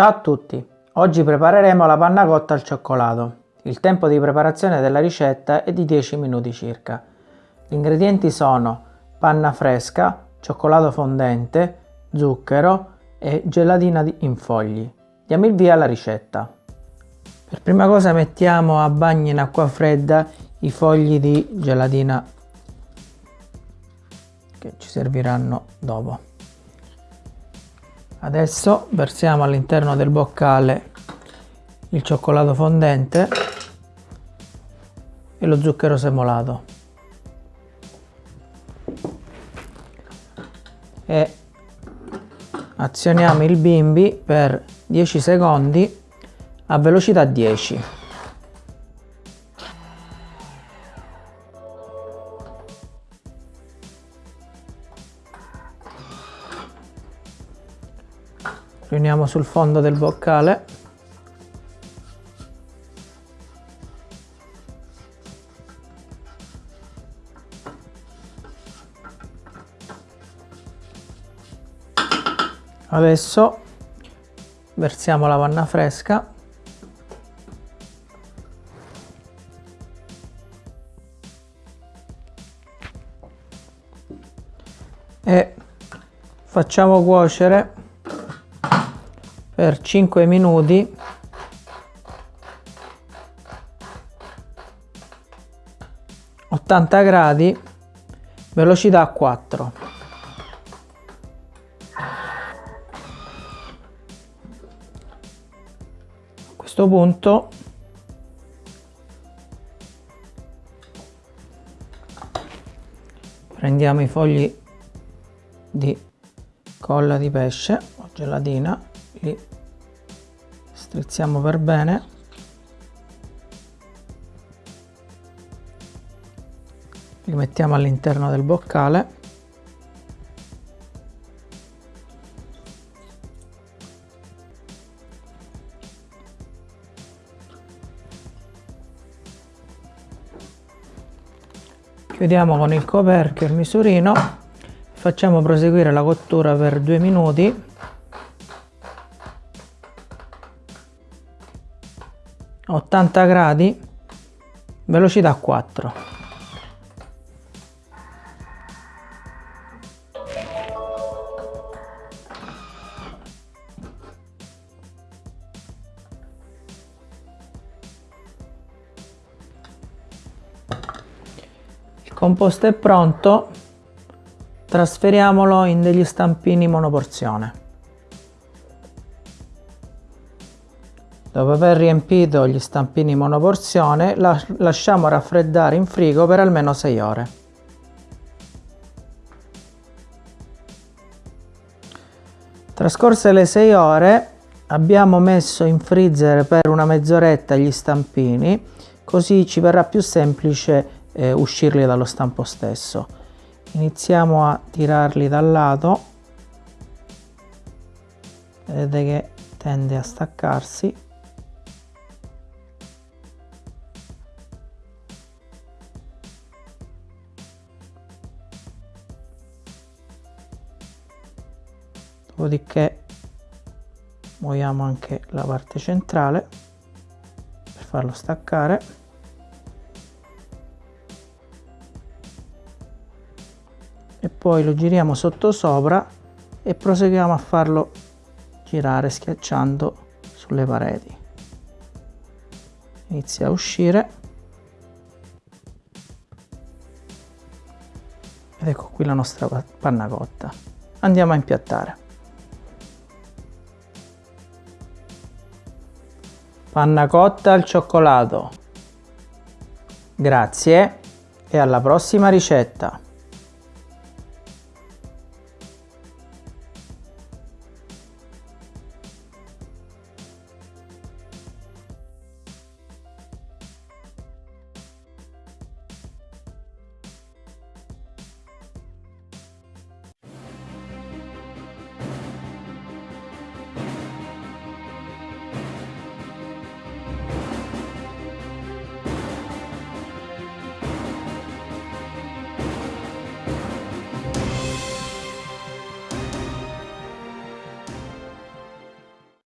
Ciao a tutti! Oggi prepareremo la panna cotta al cioccolato. Il tempo di preparazione della ricetta è di 10 minuti circa. Gli ingredienti sono panna fresca, cioccolato fondente, zucchero e gelatina in fogli. Diamo il via alla ricetta. Per prima cosa mettiamo a bagno in acqua fredda i fogli di gelatina che ci serviranno dopo. Adesso versiamo all'interno del boccale il cioccolato fondente e lo zucchero semolato. E azioniamo il bimbi per 10 secondi a velocità 10 riuniamo sul fondo del boccale. Adesso versiamo la panna fresca. E facciamo cuocere per 5 minuti. gradi velocità 4 a questo punto prendiamo i fogli di colla di pesce o gelatina li strizziamo per bene. Li mettiamo all'interno del boccale. Chiudiamo con il coperchio il misurino. Facciamo proseguire la cottura per due minuti 80 gradi velocità 4 il composto è pronto trasferiamolo in degli stampini monoporzione Dopo aver riempito gli stampini monoporzione, lasciamo raffreddare in frigo per almeno 6 ore. Trascorse le 6 ore, abbiamo messo in freezer per una mezz'oretta gli stampini, così ci verrà più semplice eh, uscirli dallo stampo stesso. Iniziamo a tirarli dal lato, vedete che tende a staccarsi dopodiché muoviamo anche la parte centrale per farlo staccare. E poi lo giriamo sotto sopra e proseguiamo a farlo girare schiacciando sulle pareti. Inizia a uscire. Ed ecco qui la nostra panna cotta andiamo a impiattare Panna cotta al cioccolato. Grazie e alla prossima ricetta.